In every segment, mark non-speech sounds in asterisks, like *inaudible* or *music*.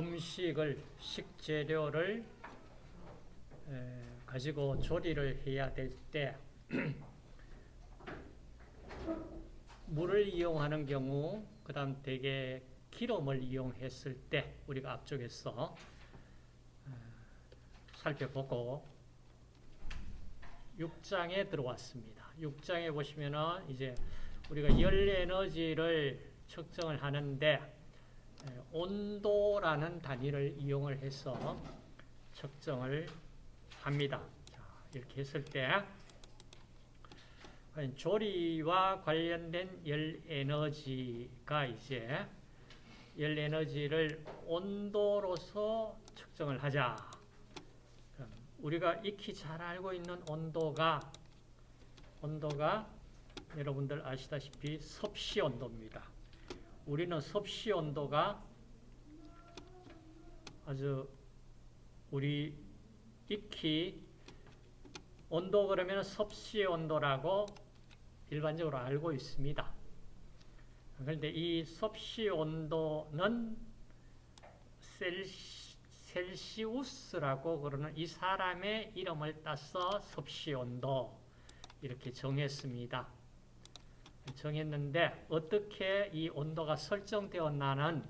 음식을 식재료를 에, 가지고 조리를 해야 될 때 *clears throat* 물을 이용하는 경우 그 다음 대개 기름을 이용했을 때 우리가 앞쪽에서 에, 살펴보고 6장에 들어왔습니다. 6장에 보시면은 이제 우리가 열 에너지를 측정을 하는데 에, 온도라는 단위를 이용을 해서 측정을 합니다. 자, 이렇게 했을 때 조리와 관련된 열 에너지가 이제 열 에너지를 온도로서 측정을 하자. 우리가 익히 잘 알고 있는 온도가 온도가 여러분들 아시다시피 섭씨 온도입니다. 우리는 섭씨 온도가 아주 우리 익히 온도 그러면 섭씨 온도라고 일반적으로 알고 있습니다. 그런데 이 섭씨 온도는 셀시, 셀시우스라고 그러는 이 사람의 이름을 따서 섭씨 온도 이렇게 정했습니다. 정했는데 어떻게 이 온도가 설정되었나는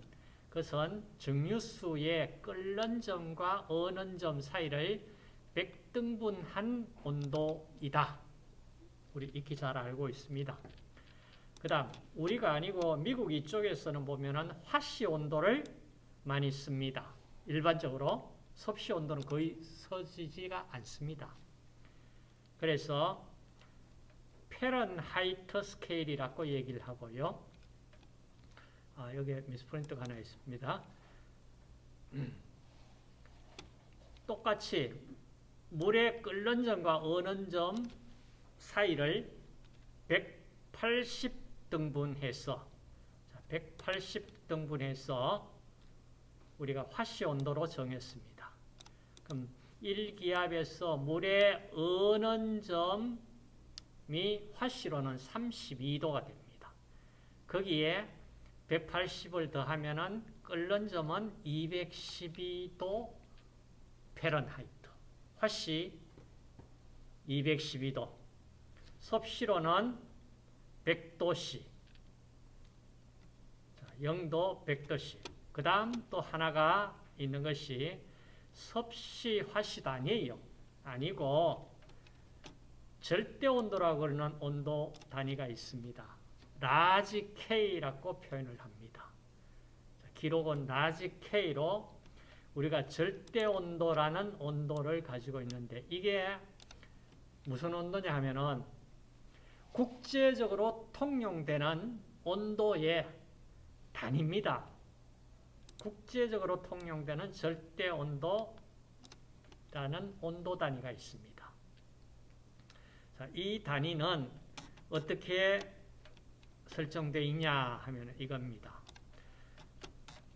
그것은 증류수의 끓는 점과 어는 점 사이를 백등분한 온도이다. 우리 익히 잘 알고 있습니다. 그 다음 우리가 아니고 미국 이쪽에서는 보면은 화씨 온도를 많이 씁니다. 일반적으로 섭씨 온도는 거의 써지지가 않습니다. 그래서 Fahrenheit scale이라고 얘기를 하고요. 아, 여기에 misprint가 하나 있습니다. *clears throat* 똑같이 물의 끓는 점과 어는 점 사이를 180등분해서 180등분해서 우리가 화씨 온도로 정했습니다. 그럼 1기압에서 물의 어는 점 이 화씨로는 32도가 됩니다. 거기에 180을 더하면은 끓는 점은 212도 페런하이트. 화씨 212도. 섭씨로는 100도씨. 0도 100도씨. 그 다음 또 하나가 있는 것이 섭씨 화씨도 아니에요. 아니고 절대 온도라고 그러는 온도 단위가 있습니다. large K라고 표현을 합니다. 기록은 large K로 우리가 절대 온도라는 온도를 가지고 있는데 이게 무슨 온도냐 하면은 국제적으로 통용되는 온도의 단위입니다. 국제적으로 통용되는 절대 온도라는 온도 단위가 있습니다. 자, 이 단위는 어떻게 설정되어 있냐 하면 이겁니다.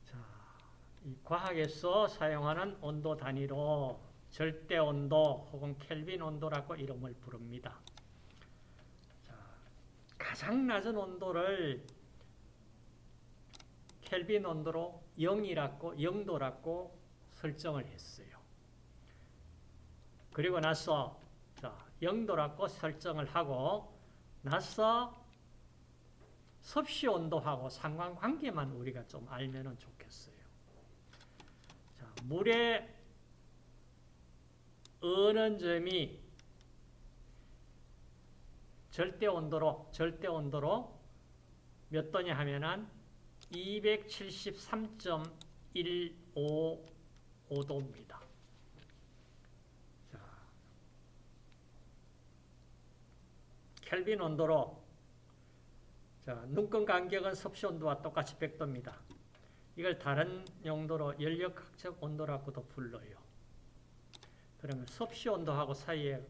자, 이 과학에서 사용하는 온도 단위로 절대 온도 혹은 켈빈 온도라고 이름을 부릅니다. 자, 가장 낮은 온도를 켈빈 온도로 0이라고 0도라고 설정을 했어요. 그리고 나서 자, 0도라고 설정을 하고 나서 섭씨 온도하고 상관관계만 우리가 좀 알면 좋겠어요. 자, 물의 어는 점이 절대 온도로 절대 온도로 몇 도냐 하면은 273.155도입니다. 자, 켈빈 온도로 자, 눈금 간격은 섭씨 온도와 똑같이 100도입니다. 이걸 다른 용도로 연력학적 온도라고도 불러요. 그러면 섭씨 온도하고 사이에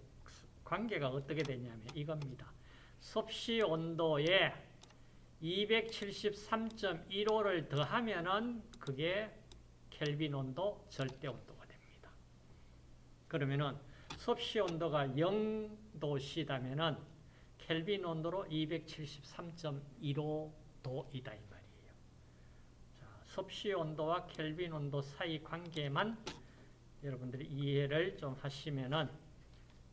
관계가 어떻게 되냐면 이겁니다. 섭씨 온도에 273.15를 더하면은 그게 켈빈 온도, 절대 온도가 됩니다. 그러면은 섭씨 온도가 0도시다면은 켈빈 온도로 273.15도이다 이 말이에요. 자, 섭씨 온도와 켈빈 온도 사이 관계만 여러분들이 이해를 좀 하시면은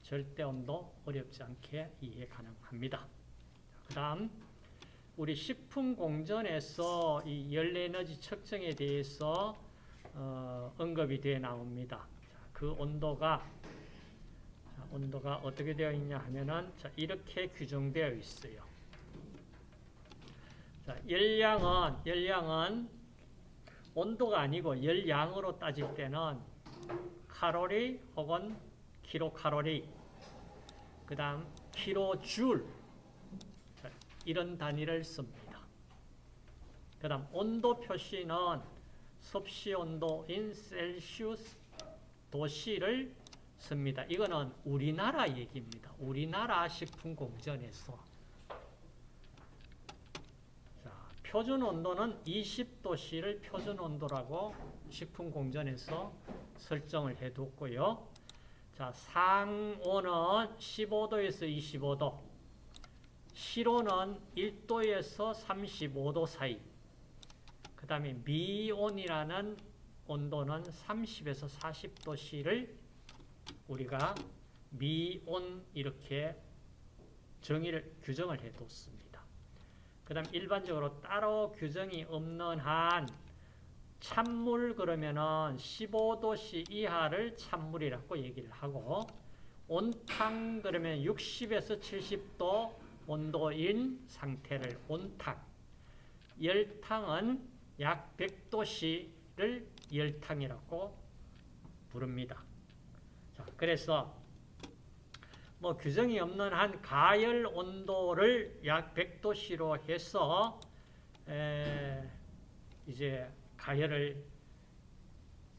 절대 온도 어렵지 않게 이해 가능합니다. 그 다음 우리 식품 공전에서 이 열에너지 측정에 대해서 어, 언급이 되어 나옵니다. 자, 그 온도가 자, 온도가 어떻게 되어 있냐 하면은 자, 이렇게 규정되어 있어요. 자, 열량은 열량은 온도가 아니고 열량으로 따질 때는 칼로리 혹은 킬로칼로리 그 다음 킬로줄 이런 단위를 씁니다. 그 다음 온도 표시는 섭씨 온도인 셀시우스 도시를 씁니다. 이거는 우리나라 얘기입니다. 우리나라 식품 공전에서 자, 표준 온도는 20도씨를 표준 온도라고 식품 공전에서 설정을 해뒀고요. 자, 상온은 15도에서 25도, 실온은 1도에서 35도 사이, 그 다음에 미온이라는 온도는 30에서 40도씨를 우리가 미온 이렇게 정의를 규정을 해뒀습니다. 그 다음 일반적으로 따로 규정이 없는 한 찬물 그러면은 15도씨 이하를 찬물이라고 얘기를 하고 온탕 그러면 60에서 70도 온도인 상태를 온탕 열탕은 약 100도씨를 열탕이라고 부릅니다. 자, 그래서 뭐 규정이 없는 한 가열 온도를 약 100도씨로 해서 에, 이제 가열을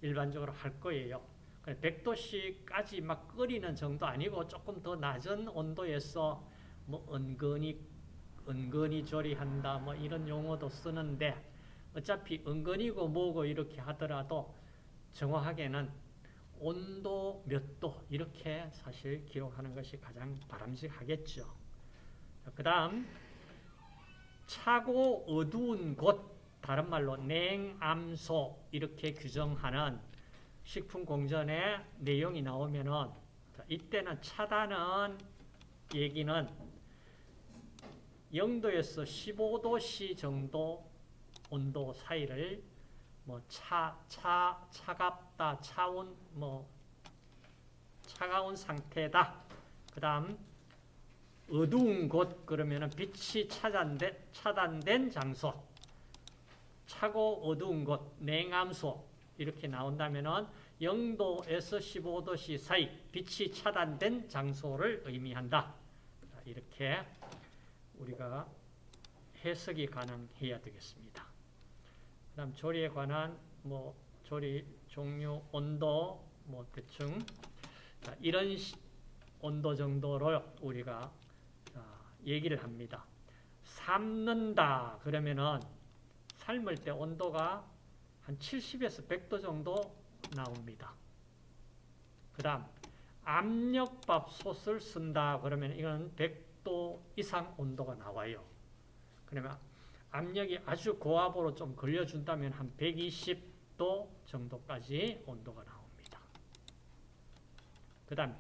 일반적으로 할 거예요. 100도씨까지 막 끓이는 정도 아니고 조금 더 낮은 온도에서 뭐 은근히 은근히 조리한다 뭐 이런 용어도 쓰는데 어차피 은근히고 뭐고 이렇게 하더라도 정확하게는 온도 몇 도 이렇게 사실 기록하는 것이 가장 바람직하겠죠. 그 다음 차고 어두운 곳 다른 말로 냉암소 이렇게 규정하는 식품공전의 내용이 나오면은 이때는 차단은 얘기는 0도에서 15도씨 정도 온도 사이를 뭐 차, 차, 차갑다, 차온, 뭐 차가운 상태다. 그 다음 어두운 곳 그러면 은 빛이 차단된, 차단된 장소 차고 어두운 곳, 냉암소 이렇게 나온다면 은 0도에서 15도씨 사이 빛이 차단된 장소를 의미한다. 이렇게 우리가 해석이 가능해야 되겠습니다. 그 다음 조리에 관한 뭐 조리 종류, 온도 뭐 대충 자, 이런 시, 온도 정도로 우리가 자, 얘기를 합니다. 삶는다 그러면은 삶을 때 온도가 한 70에서 100도 정도 나옵니다. 그 다음 압력밥솥을 쓴다 그러면 이건 100도 이상 온도가 나와요. 그러면 압력이 아주 고압으로 좀 걸려준다면 한 120도 정도까지 온도가 나옵니다. 그 다음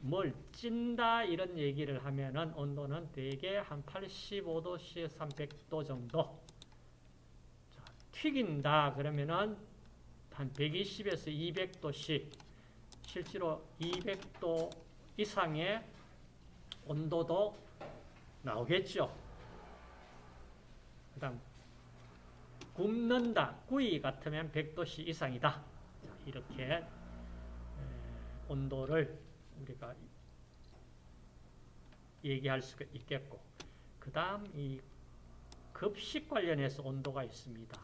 뭘 찐다 이런 얘기를 하면은 온도는 대개 한 85도씨에서 한 100도 정도 자, 튀긴다 그러면은 한 120에서 200도씨 실제로 200도 이상의 온도도 나오겠죠. 그 다음 굽는다. 구이 같으면 100도씨 이상이다. 자, 이렇게 온도를 우리가 얘기할 수가 있겠고 그 다음 이 급식 관련해서 온도가 있습니다.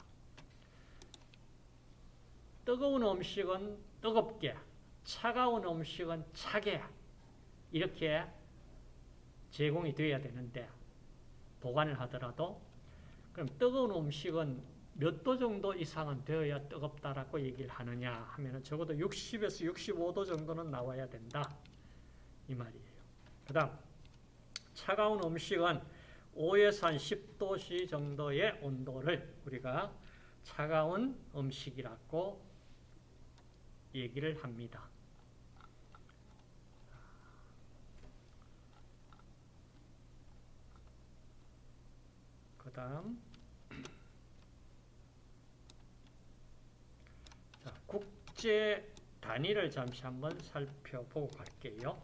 뜨거운 음식은 뜨겁게 차가운 음식은 차게 이렇게 제공이 되어야 되는데 보관을 하더라도 그럼 뜨거운 음식은 몇 도 정도 이상은 되어야 뜨겁다라고 얘기를 하느냐 하면은 적어도 60에서 65도 정도는 나와야 된다. 이 말이에요. 그 다음, 차가운 음식은 5에서 한 10도씨 정도의 온도를 우리가 차가운 음식이라고 얘기를 합니다. 그 다음 자, 국제 단위를 잠시 한번 살펴보고 갈게요.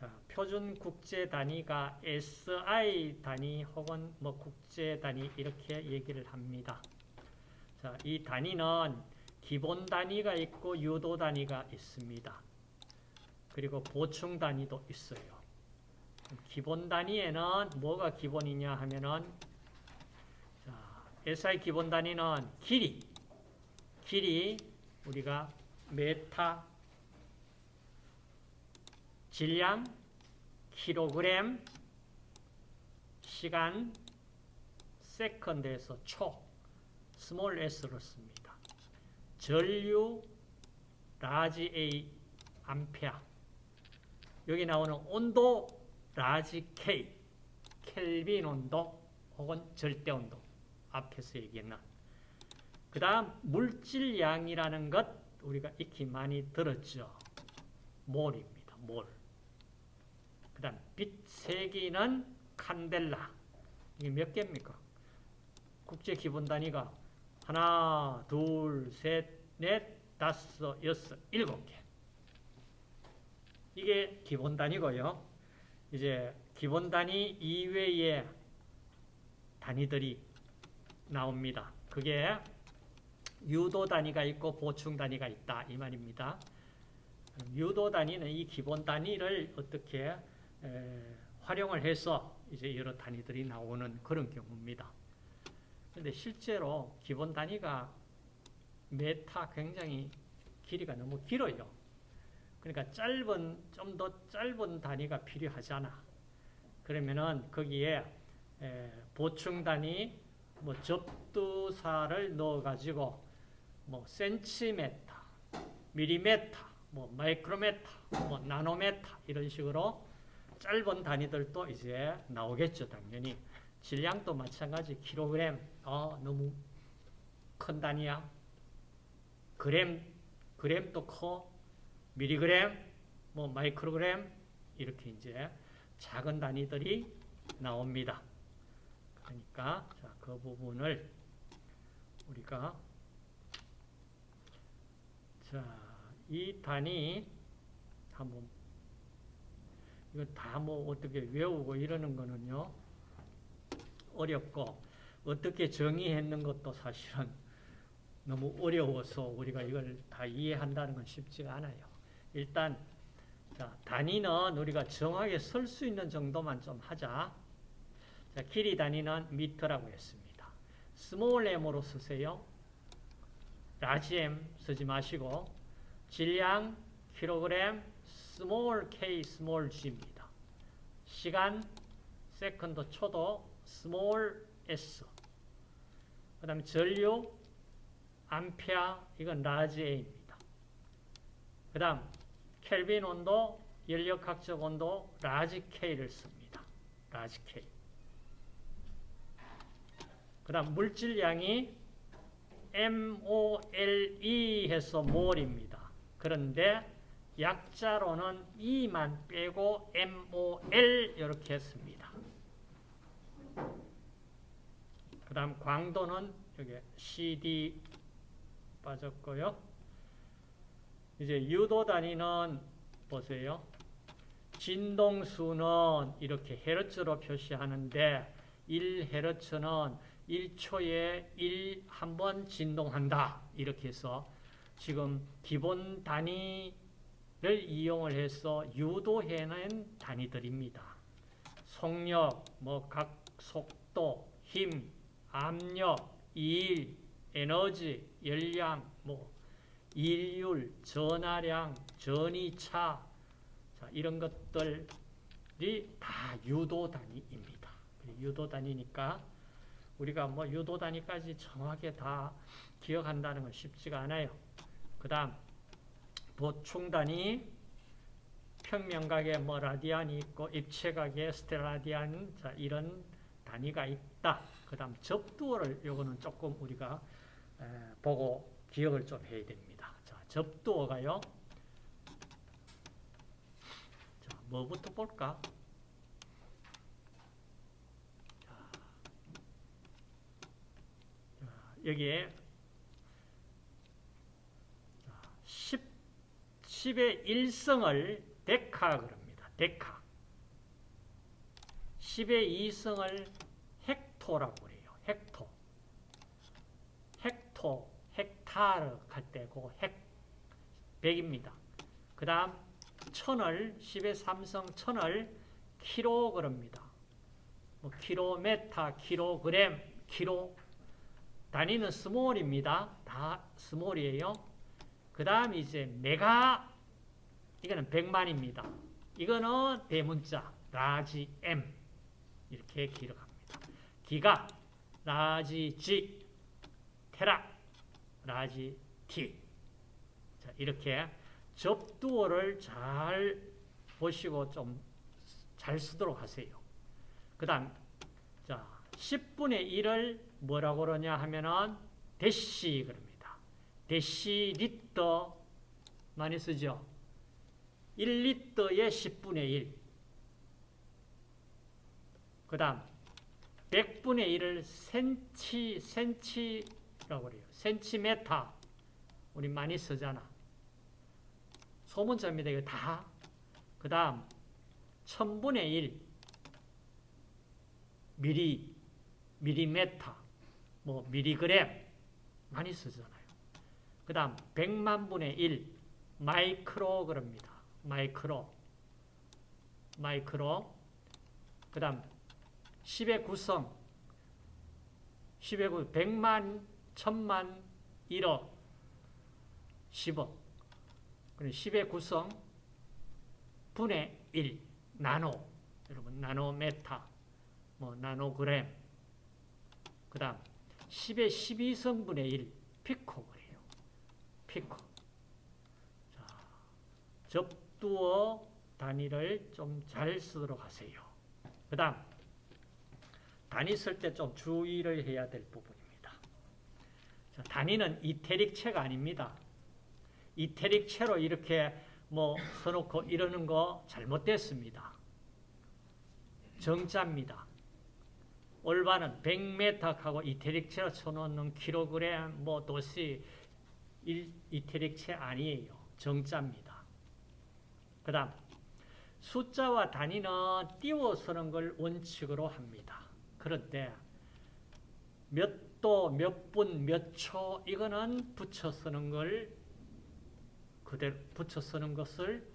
자, 표준 국제 단위가 SI 단위 혹은 뭐 국제 단위 이렇게 얘기를 합니다. 자, 이 단위는 기본 단위가 있고 유도 단위가 있습니다. 그리고 보충 단위도 있어요. 기본 단위에는 뭐가 기본이냐 하면은 자, SI 기본 단위는 길이 길이 우리가 메타 질량 킬로그램 시간 second에서 초 small s로 씁니다. 전류 large A 암페어 여기 나오는 온도 large K 켈빈 온도 혹은 절대 온도 앞에서 얘기했나 그 다음 물질량이라는 것 우리가 익히 많이 들었죠. 몰입니다. 몰. 그 다음 빛 세기는 칸델라. 이게 몇 개입니까? 국제 기본 단위가 하나, 둘, 셋, 넷, 다섯, 여섯, 일곱 개. 이게 기본 단위고요. 이제 기본 단위 이외의 단위들이 나옵니다. 그게 유도 단위가 있고 보충 단위가 있다 이 말입니다. 유도 단위는 이 기본 단위를 어떻게 에, 활용을 해서 이제 여러 단위들이 나오는 그런 경우입니다. 그런데 실제로 기본 단위가 메타 굉장히 길이가 너무 길어요. 그러니까 짧은 좀 더 짧은 단위가 필요하잖아. 그러면은 거기에 에, 보충 단위 뭐 접두사를 넣어 가지고 뭐 센티메타, 밀리메타, 뭐 마이크로메타, 뭐 나노메타 이런 식으로 짧은 단위들도 이제 나오겠죠, 당연히. 질량도 마찬가지 킬로그램, 어, 너무 큰 단위야. 그램, 그램도 커. 미리그램, 뭐 마이크로그램 이렇게 이제 작은 단위들이 나옵니다. 그러니까 자, 그 부분을 우리가 자, 이 단위 한번 이거 다 뭐 어떻게 외우고 이러는 거는요 어렵고 어떻게 정의했는 것도 사실은 너무 어려워서 우리가 이걸 다 이해한다는 건 쉽지가 않아요. 일단 자, 단위는 우리가 정확하게 쓸 수 있는 정도만 좀 하자. 자, 길이 단위는 미터라고 했습니다. small m으로 쓰세요. large m 쓰지 마시고 질량 킬로그램 small k small g입니다. 시간 second 초도 small s 그 다음에 전류 암페어 이건 large a입니다. 그 다음 켈빈 온도 열역학적 온도 large k를 씁니다. large k 그 다음 물질량이 MOLE 해서 몰입니다. 그런데 약자로는 E만 빼고 MOL 이렇게 했습니다. 그 다음 광도는 여기 CD 빠졌고요. 이제 유도 단위는 보세요. 진동수는 이렇게 헤르츠로 표시하는데 1헤르츠는 1초에 1 한 번 진동한다. 이렇게 해서 지금 기본 단위를 이용을 해서 유도해낸 단위들입니다. 속력, 뭐 각 속도, 힘, 압력, 일, 에너지, 열량, 뭐 일률, 전하량, 전이차 자, 이런 것들이 다 유도 단위입니다. 유도 단위니까 우리가 뭐 유도 단위까지 정확하게 다 기억한다는 건 쉽지가 않아요. 그 다음 보충 단위 평면각에 뭐 라디안이 있고 입체각에 스텔라디안 자 이런 단위가 있다. 그 다음 접두어를 요거는 조금 우리가 에, 보고 기억을 좀 해야 됩니다. 자, 접두어가요. 자, 뭐부터 볼까? 자, 자, 여기에 10, 10의 1성을 데카 그럽니다. 데카. 10의 2성을 헥토라고 그래요. 헥토. 헥토, 헥타르 할때 그거 헥 100입니다. 그 다음 천을 10의 3성 천을 키로 그럽니다. 뭐 킬로메타, 킬로그램, 킬로 단위는 small입니다. 다 small이에요. 그 다음 이제 메가 이거는 100만입니다. 이거는 대문자 large M 이렇게 기록합니다. 기가 large G 테라 large T 자, 이렇게 접두어를 잘 보시고 좀 잘 쓰도록 하세요. 그 다음 자 10분의 1을 뭐라고 그러냐 하면은 대시 그럽니다. 데시리터 많이 쓰죠. 1리터의 10분의 1. 그 다음 100분의 1을 센치, 센치라고 그래요. 센치메타. 우리 많이 쓰잖아. 소문자입니다. 이거 다. 그 다음 1000분의 1 미리, 미리메타, 뭐 미리그램 많이 쓰잖아요. 그 다음 100만 분의 1 마이크로 그럽니다. 마이크로. 마이크로. 그 다음 10의 구성. 10의 구 100만, 1000만, 1억 10억. 10의 구성 분의 1 나노. 여러분 나노메타. 뭐 나노그램. 그 다음 10의 12성분의 1 피코 그래요. 피코. 자, 접두어 단위를 좀 잘 쓰도록 하세요. 그 다음 단위 쓸 때 좀 주의를 해야 될 부분입니다. 자, 단위는 이태릭체가 아닙니다. 이태릭체로 이렇게 뭐 써놓고 이러는 거 잘못됐습니다. 정자입니다. 올바른 100m하고 이태릭체로 쳐놓는 킬로그램, 뭐 도시 이태릭체 아니에요. 정자입니다. 그 다음 숫자와 단위는 띄워 쓰는 걸 원칙으로 합니다. 그런데 몇 도, 몇 분, 몇 초 이거는 붙여 쓰는 걸 그대로 붙여 쓰는 것을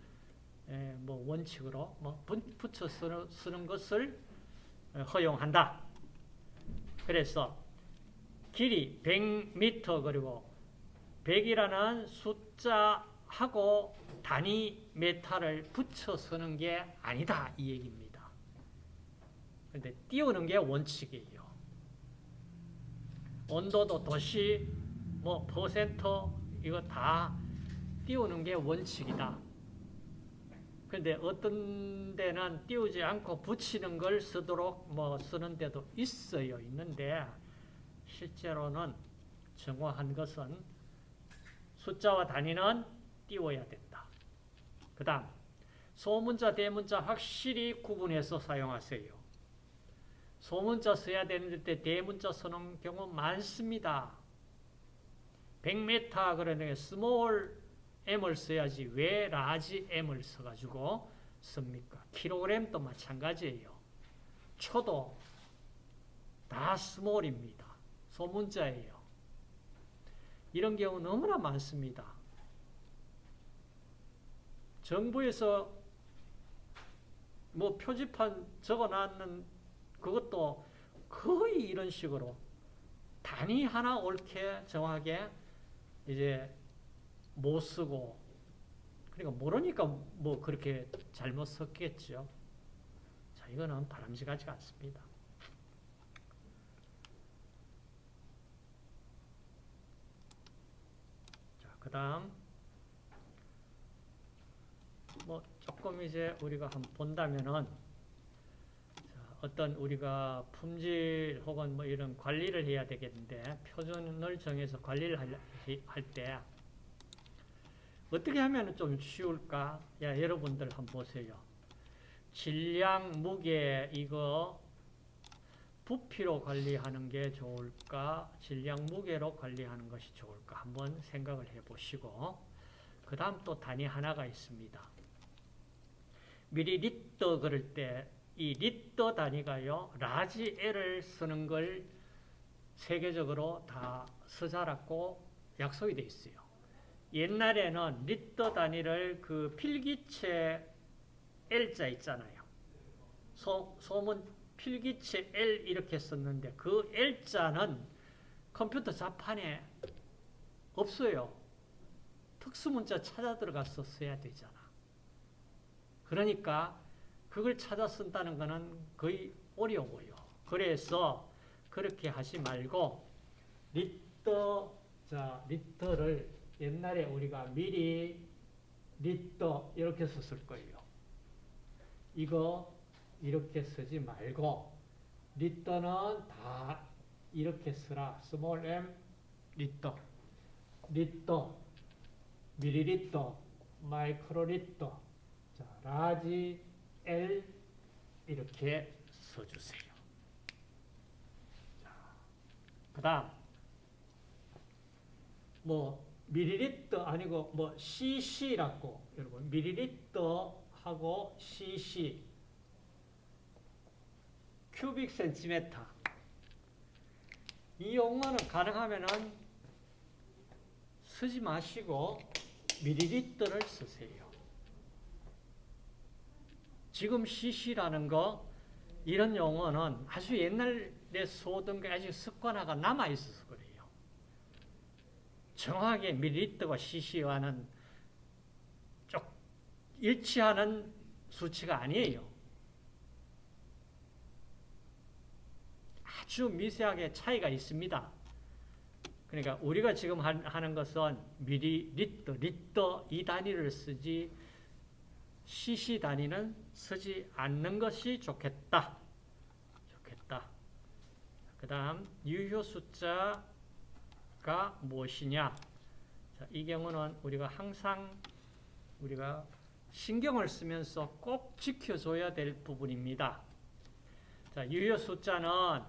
뭐 원칙으로 뭐 붙여 쓰는 것을 허용한다. 그래서 길이 100m 그리고 100이라는 숫자하고 단위 메타를 붙여 쓰는 게 아니다 이 얘기입니다. 근데 띄우는 게 원칙이에요. 온도도 도시 뭐 퍼센트 이거 다 띄우는 게 원칙이다. 그런데 어떤 데는 띄우지 않고 붙이는 걸 쓰도록 뭐 쓰는 데도 있어요. 있는데 실제로는 정확한 것은 숫자와 단위는 띄워야 된다. 그 다음 소문자, 대문자 확실히 구분해서 사용하세요. 소문자 써야 되는데 대문자 쓰는 경우 많습니다. 100m 그러는 small m을 써야지 왜 large m을 써가지고 씁니까? 킬로그램도 마찬가지예요. 초도 다 스몰입니다. 소문자예요. 이런 경우 너무나 많습니다. 정부에서 뭐 표지판 적어놨는 그것도 거의 이런 식으로 단위 하나 옳게 정확하게 이제 못 쓰고 그러니까 모르니까 뭐 그렇게 잘못 썼겠죠. 자, 이거는 바람직하지 않습니다. 자, 그 다음 뭐 조금 이제 우리가 한번 본다면은 자, 어떤 우리가 품질 혹은 뭐 이런 관리를 해야 되겠는데 표준을 정해서 관리를 할 때 어떻게 하면 좀 쉬울까? 야, 여러분들 한번 보세요. 질량, 무게 이거 부피로 관리하는 게 좋을까? 질량, 무게로 관리하는 것이 좋을까? 한번 생각을 해 보시고 그 다음 또 단위 하나가 있습니다. 밀리리터 그럴 때 이 리터 단위가요. large L을 쓰는 걸 세계적으로 다 쓰자라고 약속이 돼 있어요. 옛날에는 리터 단위를 그 필기체 L자 있잖아요. 소, 소문 필기체 L 이렇게 썼는데 그 L자는 컴퓨터 자판에 없어요. 특수문자 찾아 들어가서 써야 되잖아. 그러니까 그걸 찾아 쓴다는 것은 거의 어려워요. 그래서 그렇게 하지 말고 리터 자 리터를 옛날에 우리가 미리 리터 이렇게 썼을 거예요. 이거 이렇게 쓰지 말고 리터는 다 이렇게 쓰라. 스몰 m 리터 리터 밀리리터 마이크로리터 자 large L 이렇게 써주세요. 그 다음 뭐 미리리터 아니고 뭐 cc라고 여러분 미리리터 하고 cc 큐빅 센티메터 이 용어는 가능하면은 쓰지 마시고 미리리터를 쓰세요. 지금 cc라는 거 이런 용어는 아주 옛날에 쏘던 게 아직 습관화가 남아 있어서 그래요. 정확하게 밀리리터와 cc와는 쪽 일치하는 수치가 아니에요. 아주 미세하게 차이가 있습니다. 그러니까 우리가 지금 하는 것은 미리 리터, 리터 이 단위를 쓰지 cc 단위는 쓰지 않는 것이 좋겠다. 좋겠다. 그 다음 유효 숫자 가 무엇이냐. 자, 이 경우는 우리가 항상 우리가 신경을 쓰면서 꼭 지켜줘야 될 부분입니다. 자, 유효 숫자는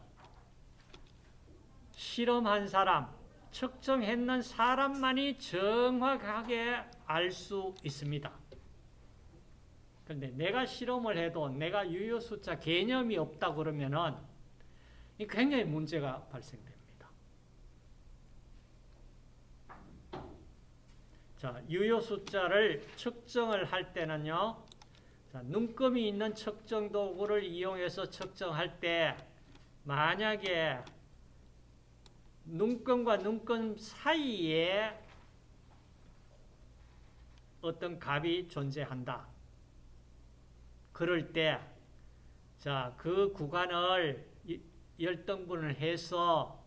실험한 사람, 측정했는 사람만이 정확하게 알 수 있습니다. 그런데 내가 실험을 해도 내가 유효 숫자 개념이 없다 그러면은 굉장히 문제가 발생됩니다. 자, 유효 숫자를 측정을 할 때는요. 자, 눈금이 있는 측정 도구를 이용해서 측정할 때 만약에 눈금과 눈금 사이에 어떤 값이 존재한다. 그럴 때, 자, 그 구간을 열등분을 해서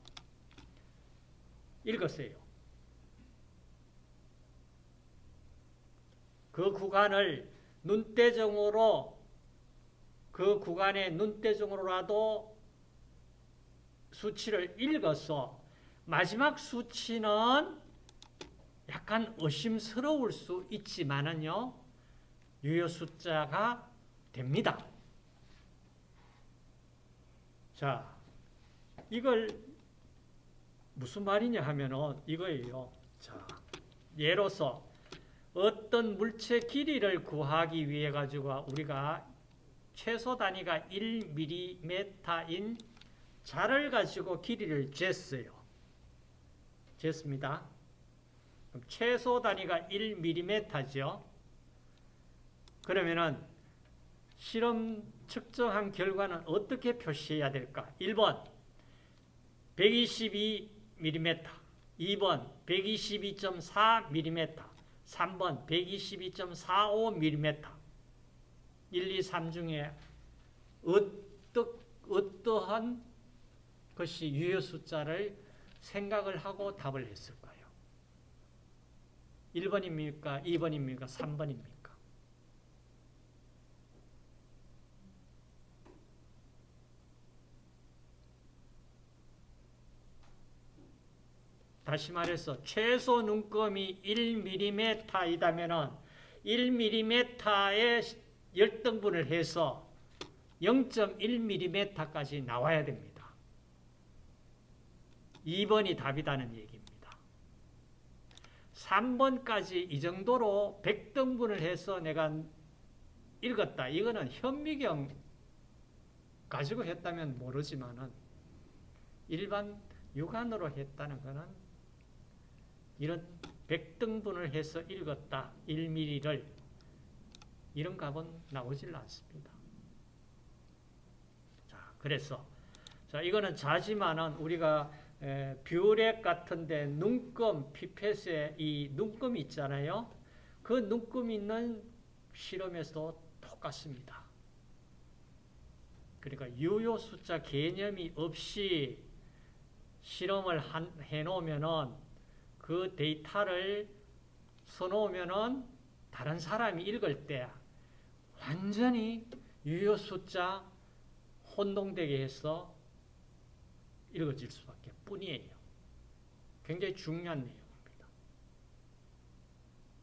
읽었어요. 그 구간을 눈대중으로 그 구간의 눈대중으로라도 수치를 읽어서 마지막 수치는 약간 의심스러울 수 있지만은요, 유효 숫자가 됩니다. 자, 이걸 무슨 말이냐 하면은 이거예요. 자, 예로서 어떤 물체 길이를 구하기 위해 가지고 우리가 최소 단위가 1mm인 자를 가지고 길이를 쟀어요. 쟀습니다. 최소 단위가 1mm죠. 그러면은 실험 측정한 결과는 어떻게 표시해야 될까? 1번 122mm 2번 122.4mm 3번 122.45mm 1, 2, 3 중에 어떠, 어떠한 것이 유효 숫자를 생각을 하고 답을 했을까요? 1번입니까? 2번입니까? 3번입니까? 다시 말해서 최소 눈금이 1mm이다면 1mm에 열등분을 해서 0.1mm까지 나와야 됩니다. 2번이 답이다는 얘기입니다. 3번까지 이 정도로 100등분을 해서 내가 읽었다. 이거는 현미경 가지고 했다면 모르지만 은 일반 육안으로 했다는 것은 이런 100등분을 해서 읽었다. 1mm를 이런 값은 나오질 않습니다. 자, 그래서 자, 이거는 자지만은 우리가 에, 뷰렛 같은데 눈금 피펫에 이 눈금 있잖아요. 그 눈금 있는 실험에서도 똑같습니다. 그러니까 유효 숫자 개념이 없이 실험을 한, 해놓으면은 그 데이터를 써놓으면은 다른 사람이 읽을 때 완전히 유효 숫자 혼동되게 해서 읽어질 수밖에 뿐이에요. 굉장히 중요한 내용입니다.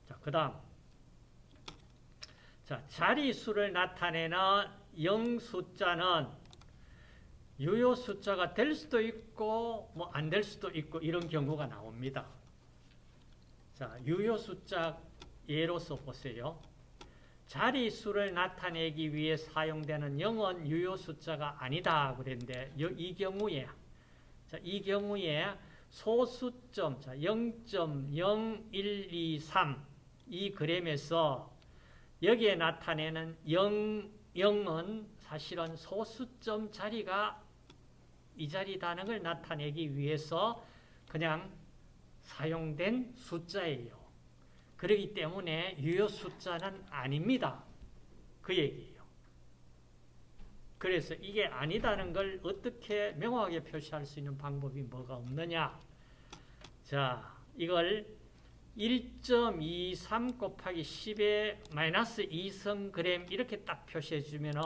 자, 그 다음. 자, 자리수를 나타내는 0 숫자는 유효 숫자가 될 수도 있고 뭐 안 될 수도 있고 이런 경우가 나옵니다. 자, 유효 숫자 예로서 보세요. 자리수를 나타내기 위해 사용되는 0은 유효 숫자가 아니다 그랬는데 이 경우에 자, 이 경우에 소수점 자, 0.0123 이 그램에서 여기에 나타내는 0, 0은 사실은 소수점 자리가 이 자리다는 걸 나타내기 위해서 그냥 사용된 숫자예요. 그렇기 때문에 유효 숫자는 아닙니다. 그 얘기예요. 그래서 이게 아니다는 걸 어떻게 명확하게 표시할 수 있는 방법이 뭐가 없느냐. 자, 이걸 1.23 곱하기 10의 마이너스 2성 그램 이렇게 딱 표시해 주면은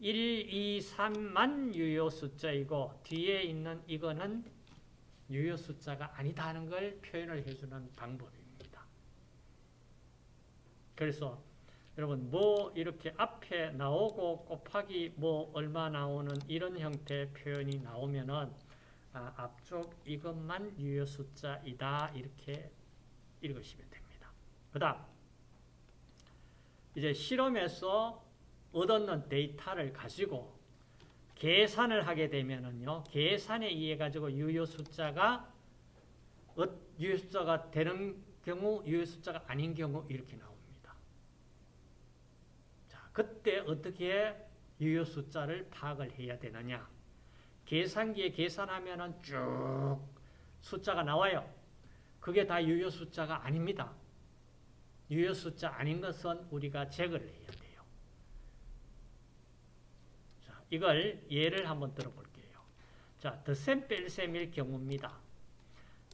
1, 2, 3만 유효 숫자이고 뒤에 있는 이거는 유효 숫자가 아니다 하는 걸 표현을 해주는 방법입니다. 그래서 여러분 뭐 이렇게 앞에 나오고 곱하기 뭐 얼마 나오는 이런 형태의 표현이 나오면은 아, 앞쪽 이것만 유효 숫자이다 이렇게 읽으시면 됩니다. 그 다음 이제 실험에서 얻었는 데이터를 가지고 계산을 하게 되면은요, 계산에 의해 가지고 유효 숫자가 어, 유효 숫자가 되는 경우, 유효 숫자가 아닌 경우 이렇게 나옵니다. 자, 그때 어떻게 유효 숫자를 파악을 해야 되느냐? 계산기에 계산하면은 쭉 숫자가 나와요. 그게 다 유효 숫자가 아닙니다. 유효 숫자 아닌 것은 우리가 제거를 해야 돼요. 자, 이걸 예를 한번 들어볼게요. 자, 덧셈 뺄셈일 경우입니다.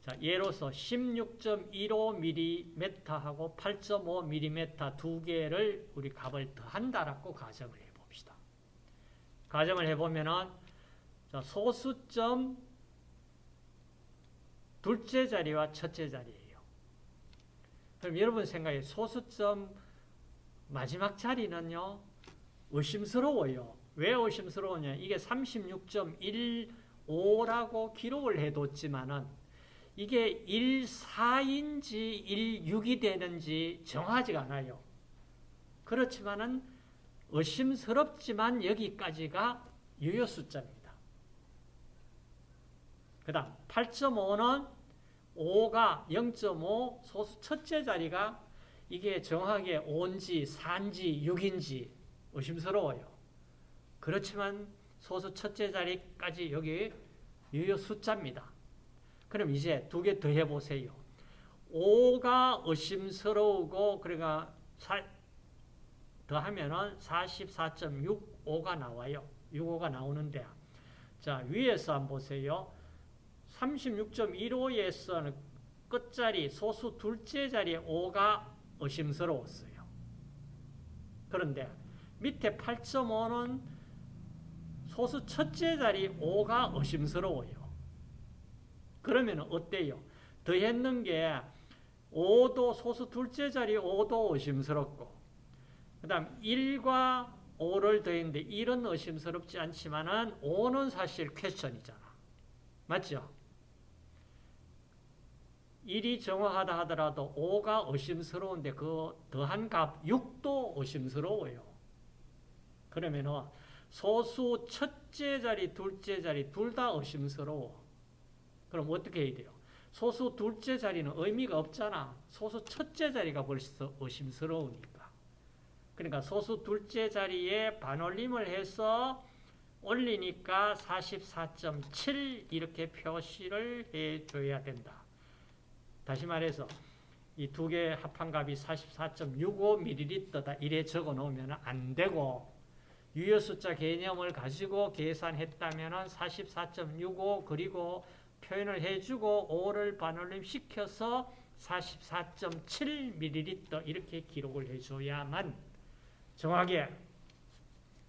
자, 예로서 16.15mm하고 8.5mm 두 개를 우리 값을 더한다라고 가정을 해봅시다. 가정을 해보면은 자, 소수점 둘째 자리와 첫째 자리예요. 그럼 여러분 생각에 소수점 마지막 자리는요. 의심스러워요. 왜 의심스러우냐? 이게 36.15라고 기록을 해뒀지만은 이게 14인지 16이 되는지 정하지가 않아요. 그렇지만은 의심스럽지만 여기까지가 유효 숫자입니다. 그 다음 8.5는 5가 0.5 소수 첫째 자리가 이게 정확하게 5인지 4인지 6인지 의심스러워요. 그렇지만 소수 첫째 자리까지 여기 유효 숫자입니다. 그럼 이제 두 개 더 해보세요. 5가 의심스러우고 그러니까 더하면은 44.65가 나와요. 65가 나오는데 자 위에서 한번 보세요. 36.15에서는 끝자리 소수 둘째 자리에 5가 의심스러웠어요. 그런데 밑에 8.5는 소수 첫째 자리 5가 의심스러워요. 그러면 어때요? 더했는 게 5도 소수 둘째 자리 5도 의심스럽고 그 다음 1과 5를 더했는데 1은 의심스럽지 않지만 은 5는 사실 퀘션이잖아. 맞죠? 1이 정확하다 하더라도 5가 의심스러운데 그 더한 값 6도 의심스러워요. 그러면은 소수 첫째 자리, 둘째 자리 둘 다 의심스러워. 그럼 어떻게 해야 돼요? 소수 둘째 자리는 의미가 없잖아. 소수 첫째 자리가 벌써 의심스러우니까. 그러니까 소수 둘째 자리에 반올림을 해서 올리니까 44.7 이렇게 표시를 해줘야 된다. 다시 말해서 이 두개 합한 값이 44.65ml다 이래 적어 놓으면 안 되고 유효 숫자 개념을 가지고 계산했다면 44.65 그리고 표현을 해주고 5를 반올림 시켜서 44.7ml 이렇게 기록을 해줘야만 정확하게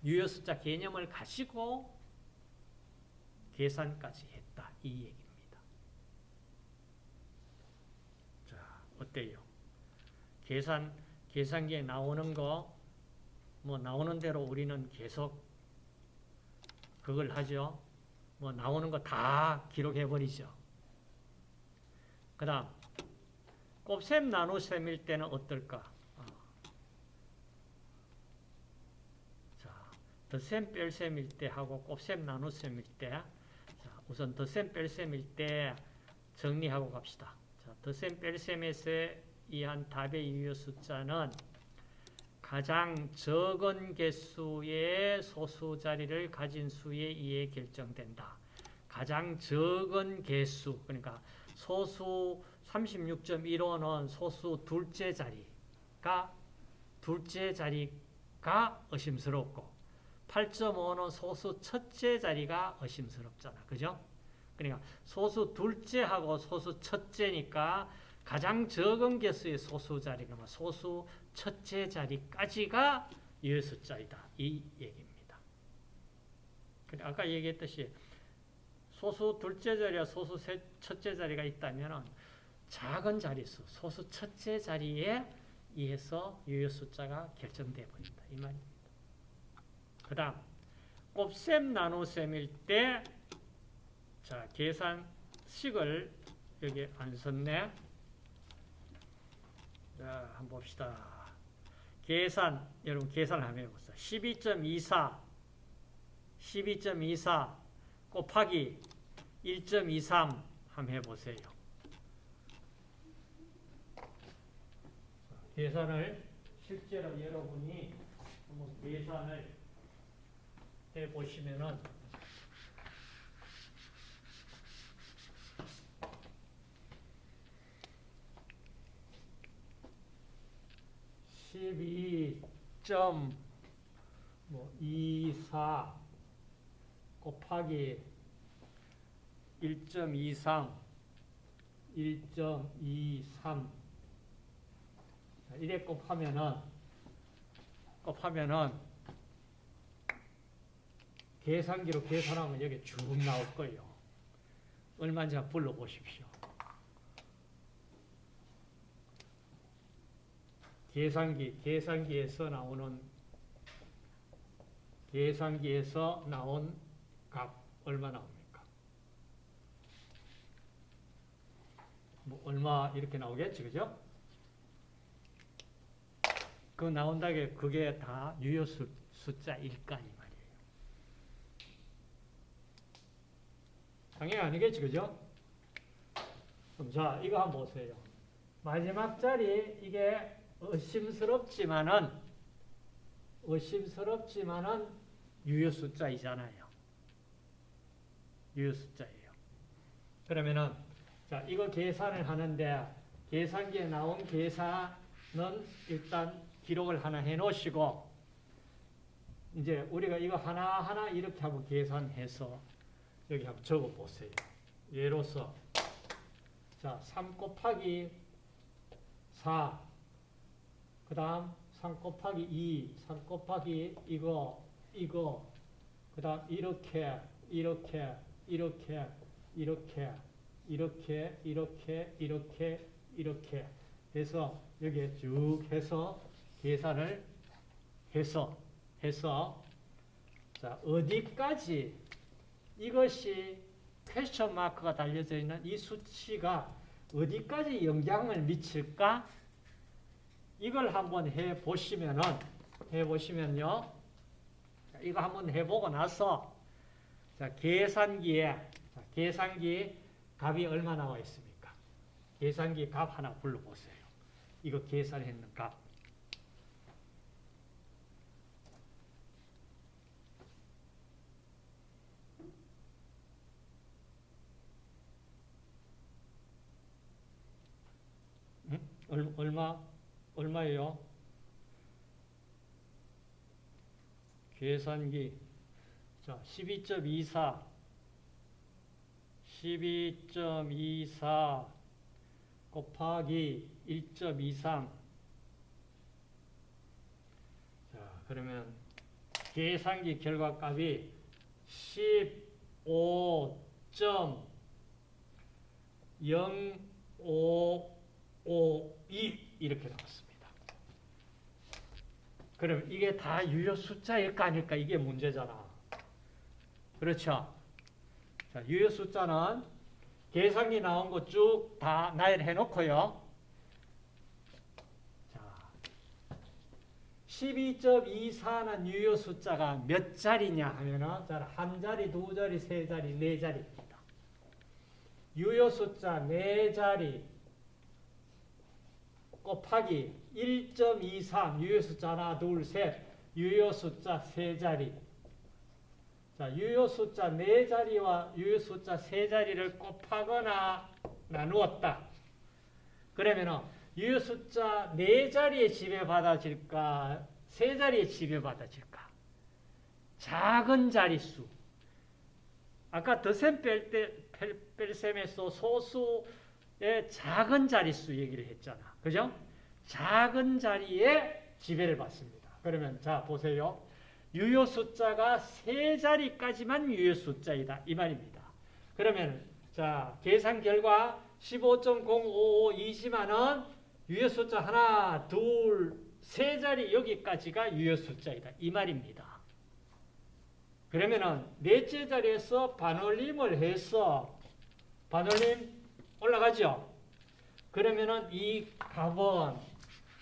유효 숫자 개념을 가지고 계산까지 했다 이 얘기입니다. 자 어때요? 계산 계산기에 나오는 거 뭐 나오는 대로 우리는 계속 그걸 하죠. 뭐 나오는 거 다 기록해 버리죠. 그 다음 곱셈 나눗셈일 때는 어떨까? 어. 자, 덧셈 뺄셈일 때 하고 곱셈 나눗셈일 때 자, 우선 덧셈 뺄셈일 때 정리하고 갑시다. 자, 덧셈 뺄셈에서 이한 답의 유효 숫자는 가장 적은 개수의 소수 자리를 가진 수에 의해 결정된다. 가장 적은 개수, 그러니까 소수 36.15는 소수 둘째 자리가 둘째 자리가 의심스럽고 8.5는 소수 첫째 자리가 의심스럽잖아. 그죠? 그러니까 소수 둘째하고 소수 첫째니까 가장 적은 개수의 소수 자리가 뭐 소수 첫째 자리까지가 유효숫자이다. 이 얘기입니다. 아까 얘기했듯이 소수 둘째 자리와 소수 첫째 자리가 있다면 작은 자리수, 소수 첫째 자리에 의해서 유효숫자가 결정되어 버린다. 이 말입니다. 그 다음 곱셈 나눗셈일 때 자, 계산식을 여기 안 썼네. 자, 한번 봅시다. 계산, 여러분 계산을 한번 해보세요. 12.24, 12.24 곱하기 1.23 한번 해보세요. 계산을 실제로 여러분이 한번 계산을 해보시면은 12.24 곱하기 1.23 1.23 이래 곱하면은 곱하면은 계산기로 계산하면 여기 쭉 나올 거예요. 얼마인지 불러보십시오. 계산기, 계산기에서 나오는 계산기에서 나온 값 얼마 나옵니까? 뭐 얼마 이렇게 나오겠지, 그죠? 그 나온다게 그게 다 유효 수, 숫자일까 이 말이에요. 당연히 아니겠지, 그죠? 그럼 자, 이거 한번 보세요. 마지막 자리 이게 의심스럽지만은 의심스럽지만은 유효 숫자이잖아요. 유효 숫자예요. 그러면은 자 이거 계산을 하는데 계산기에 나온 계산은 일단 기록을 하나 해 놓으시고 이제 우리가 이거 하나하나 이렇게 하고 계산해서 여기 한번 적어 보세요. 예로서 자, 3 곱하기 4 그 다음 3 곱하기 2, 3 곱하기 이거, 이거, 그 다음 이렇게, 이렇게, 이렇게, 이렇게, 이렇게 이렇게 이렇게 이렇게. 해서 여기에 쭉 해서 계산을 해서 해서. 자 어디까지? 이것이 퀘스천 마크가 달려져 있는 이 수치가 어디까지 영향을 미칠까? 이걸 한번 해 보시면은 해 보시면요. 이거 한번 해 보고 나서 자, 계산기에 자, 계산기 값이 얼마 나와 있습니까? 계산기 값 하나 불러 보세요. 이거 계산했는 값. 응? 얼마 얼마예요? 계산기. 자 12.24 12.24 곱하기 1.23 자 그러면 계산기 결과값이 15.0552 이렇게 나왔습니다. 그럼 이게 다 유효 숫자일까 아닐까 이게 문제잖아. 그렇죠? 자, 유효 숫자는 계산기 나온 거쭉다 나열해 놓고요. 자, 12.24는 유효 숫자가 몇 자리냐 하면은 자, 한 자리, 두 자리, 세 자리, 네 자리입니다. 유효 숫자 네 자리 곱하기 1.23 유효 숫자 하나, 둘, 셋 유효 숫자 세 자리 자, 유효 숫자 네 자리와 유효 숫자 세 자리를 곱하거나 나누었다. 그러면은 유효 숫자 네 자리에 지배받아질까, 세 자리에 지배받아질까? 작은 자릿수. 아까 더셈 뺄 때, 뺄셈에서 소수의 작은 자릿수 얘기를 했잖아. 그죠? 작은 자리에 지배를 받습니다. 그러면 자, 보세요. 유효 숫자가 세 자리까지만 유효 숫자이다. 이 말입니다. 그러면 자 계산 결과 15.055이지만은 유효 숫자 하나, 둘, 세 자리 여기까지가 유효 숫자이다. 이 말입니다. 그러면은 넷째 자리에서 반올림을 해서 반올림 올라가죠. 그러면은 이 값은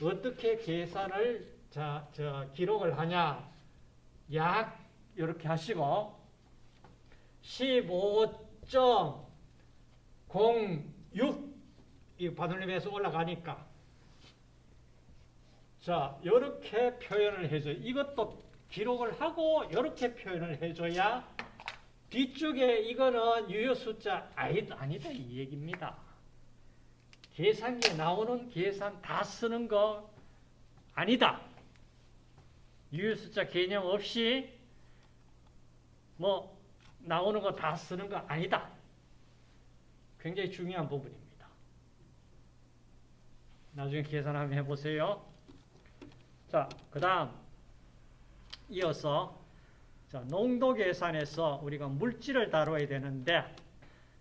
어떻게 계산을 자, 저 기록을 하냐? 약 이렇게 하시고 15.06이 바늘림에서 올라가니까 자 이렇게 표현을 해줘 이것도 기록을 하고 이렇게 표현을 해줘야 뒤쪽에 이거는 유효 숫자 아니다 이 얘기입니다. 계산기에 나오는 계산 다 쓰는 거 아니다. 유효숫자 개념 없이 뭐 나오는 거 다 쓰는 거 아니다. 굉장히 중요한 부분입니다. 나중에 계산 한번 해보세요. 자, 그 다음 이어서 자, 농도 계산에서 우리가 물질을 다뤄야 되는데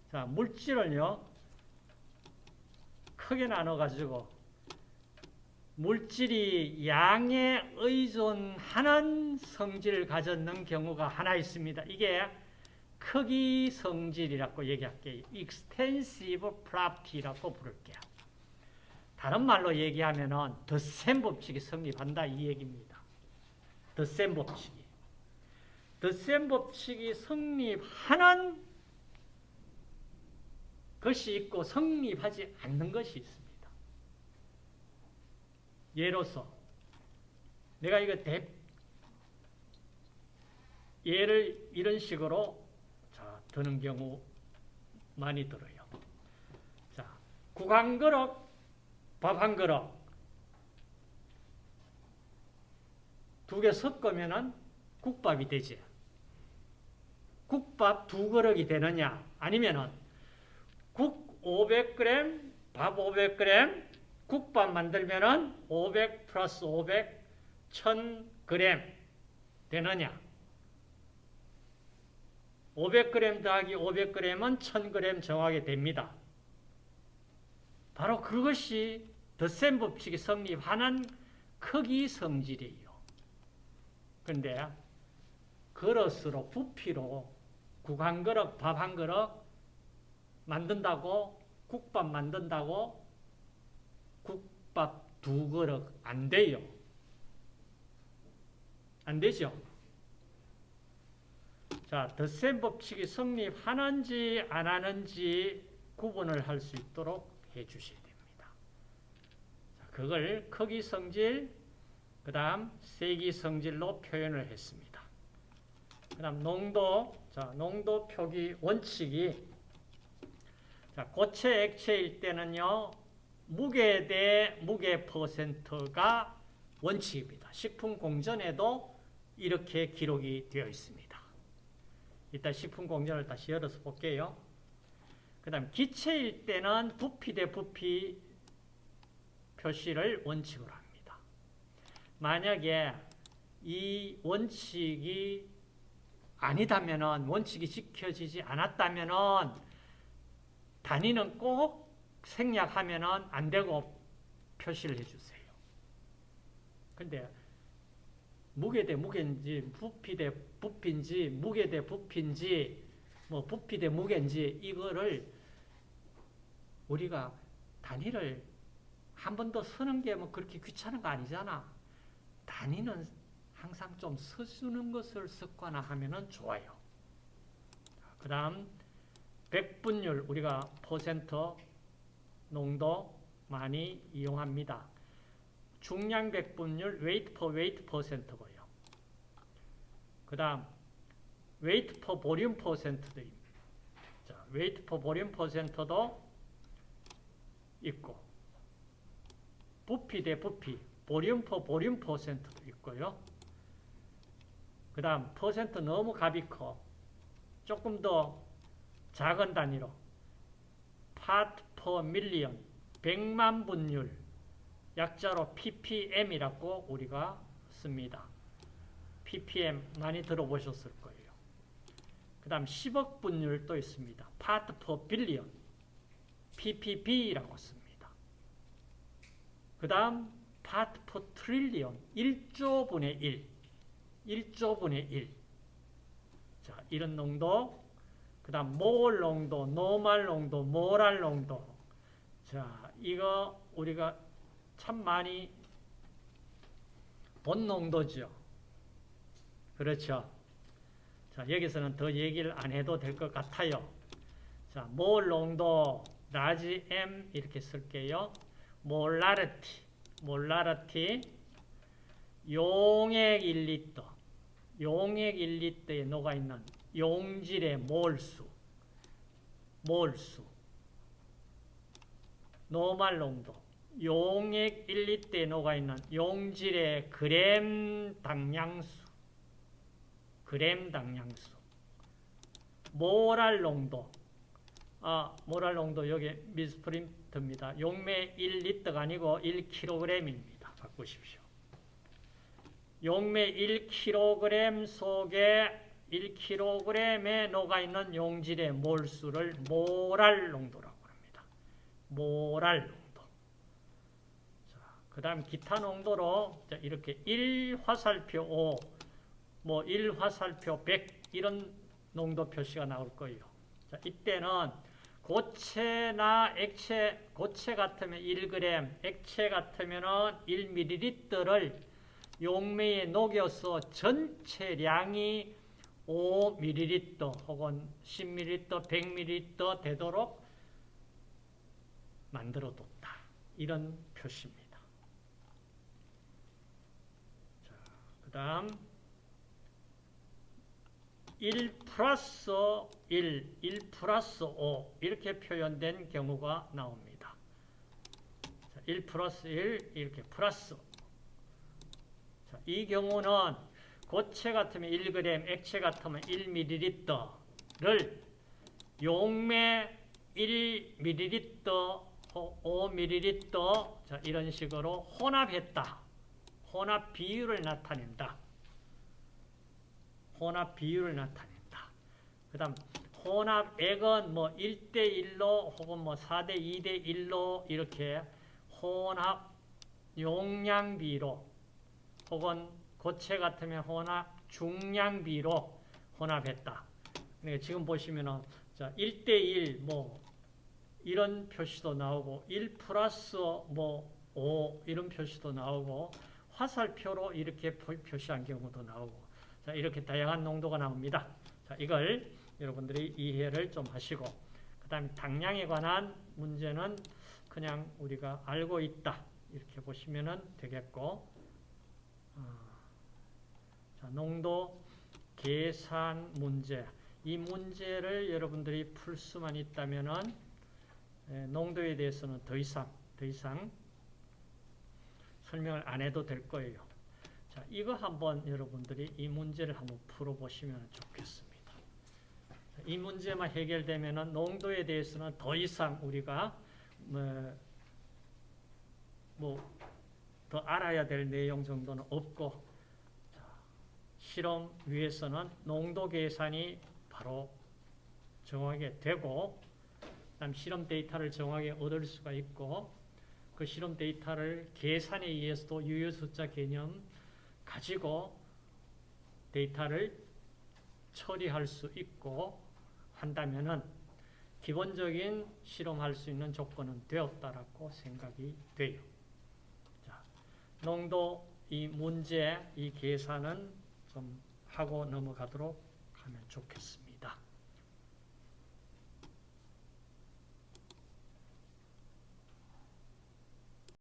자, 물질을요 크게 나눠가지고 물질이 양에 의존하는 성질을 가졌는 경우가 하나 있습니다. 이게 크기 성질이라고 얘기할게요. extensive property라고 부를게요. 다른 말로 얘기하면은 덧셈 법칙이 성립한다 이 얘기입니다. 덧셈 법칙이. 덧셈 법칙이 성립하는 것이 있고 성립하지 않는 것이 있습니다. 예로서 내가 이거 대 예를 이런 식으로 자, 드는 경우 많이 들어요. 자, 국 한 그릇, 밥 한 그릇 두 개 섞으면은 국밥이 되지. 국밥 두 그릇이 되느냐? 아니면은 국 500g, 밥 500g, 국밥 만들면은 500 플러스 500, 1000g 되느냐? 500g 더하기 500g은 1000g 정하게 됩니다. 바로 그것이 덧셈 법칙이 성립하는 크기 성질이에요. 근데 그릇으로 부피로 국 한 그릇, 밥 한 그릇 만든다고 국밥 만든다고 국밥 두 그릇 안 돼요. 안 되죠? 자, 덧셈 법칙이 성립하는지 안 하는지 구분을 할 수 있도록 해 주셔야 됩니다. 자, 그걸 크기 성질, 그 다음 세기 성질로 표현을 했습니다. 그 다음 농도, 자, 농도 표기 원칙이 자, 고체 액체일 때는요, 무게 대 무게 퍼센트가 원칙입니다. 식품 공전에도 이렇게 기록이 되어 있습니다. 이따 식품 공전을 다시 열어서 볼게요. 그 다음 기체일 때는 부피 대 부피 표시를 원칙으로 합니다. 만약에 이 원칙이 아니다면 원칙이 지켜지지 않았다면 단위는 꼭 생략하면 안 되고 표시를 해주세요. 근데 무게 대 무게인지 부피 대 부피인지 무게 대 부피인지 뭐 부피 대 무게인지 이거를 우리가 단위를 한 번 더 쓰는 게 뭐 그렇게 귀찮은 거 아니잖아. 단위는 항상 좀 써주는 것을 습관화하면 좋아요. 그 다음 백분율 우리가 퍼센트 농도 많이 이용합니다. 중량 백분율 weight per weight 퍼센트고요. 그 다음 weight per volume 퍼센트도 자, weight per volume 퍼센트도 있고 부피 대 부피 volume per volume 퍼센트도 있고요. 그 다음 퍼센트 너무 값이 커 조금 더 작은 단위로 part per million 100만 분율 약자로 ppm이라고 우리가 씁니다. ppm 많이 들어보셨을 거예요. 그 다음 10억 분율도 있습니다. part per billion ppb라고 씁니다. 그 다음 part per trillion 1조 분의 1 1조 분의 1 자, 이런 농도 그 다음 몰 농도, normal 농도, molal 농도 자, 이거 우리가 참 많이 본 농도죠. 그렇죠. 자, 여기서는 더 얘기를 안 해도 될 것 같아요. 자, 몰 농도, large M 이렇게 쓸게요. molarity, molarity, 용액 1리터, 용액 1리터에 녹아있는 용질의 몰수, 몰수, 노말 농도, 용액 1리터에 녹아 있는 용질의 그램 당량수, 그램 당량수, 모랄 농도, 아, 모랄 농도 여기 미스프린트입니다. 용매 1리터가 아니고 1kg입니다. 바꾸십시오. 용매 1kg 속에 1kg에 녹아있는 용질의 몰수를 모랄 농도라고 합니다. 모랄 농도. 그 다음 기타 농도로 이렇게 1화살표 5, 뭐 1화살표 100 이런 농도 표시가 나올 거예요. 자, 이때는 고체나 액체, 고체 같으면 1g, 액체 같으면 1ml를 용매에 녹여서 전체 량이 5ml 혹은 10ml, 100ml 되도록 만들어뒀다. 이런 표시입니다. 자, 그 다음 1 플러스 1, 1 플러스 5 이렇게 표현된 경우가 나옵니다. 1 플러스 1 이렇게 플러스 자, 이 경우는 고체 같으면 1g, 액체 같으면 1ml를 용매 1ml, 5ml 자, 이런 식으로 혼합했다. 혼합 비율을 나타낸다. 혼합 비율을 나타낸다. 그 다음 혼합액은 뭐 1대1로 혹은 뭐 4대 2대 1로 이렇게 혼합 용량비로 혹은 고체 같으면 혼합 중량비로 혼합했다. 그러니까 지금 보시면은 자 1대1 뭐 이런 표시도 나오고 1 플러스 뭐 5 이런 표시도 나오고 화살표로 이렇게 표- 표시한 경우도 나오고 자 이렇게 다양한 농도가 나옵니다. 자 이걸 여러분들이 이해를 좀 하시고 그 다음에 당량에 관한 문제는 그냥 우리가 알고 있다 이렇게 보시면 되겠고 어, 자, 농도 계산 문제 이 문제를 여러분들이 풀 수만 있다면은 에, 농도에 대해서는 더 이상 더 이상 설명을 안 해도 될 거예요. 자, 이거 한번 여러분들이 이 문제를 한번 풀어보시면 좋겠습니다. 자, 이 문제만 해결되면은 농도에 대해서는 더 이상 우리가 뭐더 알아야 될 내용 정도는 없고 자, 실험 위에서는 농도 계산이 바로 정하게 되고 그다음 실험 데이터를 정확하게 얻을 수가 있고 그 실험 데이터를 계산에 의해서도 유효 숫자 개념 가지고 데이터를 처리할 수 있고 한다면은 기본적인 실험할 수 있는 조건은 되었다라고 생각이 돼요. 자, 농도 이 문제 이 계산은 좀 하고 넘어가도록 하면 좋겠습니다.